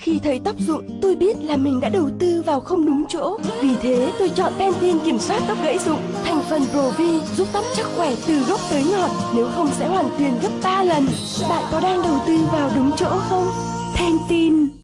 Khi thấy tóc rụng, tôi biết là mình đã đầu tư vào không đúng chỗ. Vì thế, tôi chọn Pantene kiểm soát tóc gãy rụng. Thành phần Provi giúp tóc chắc khỏe từ gốc tới ngọn, nếu không sẽ hoàn tiền gấp 3 lần. Bạn có đang đầu tư vào đúng chỗ không? Pantene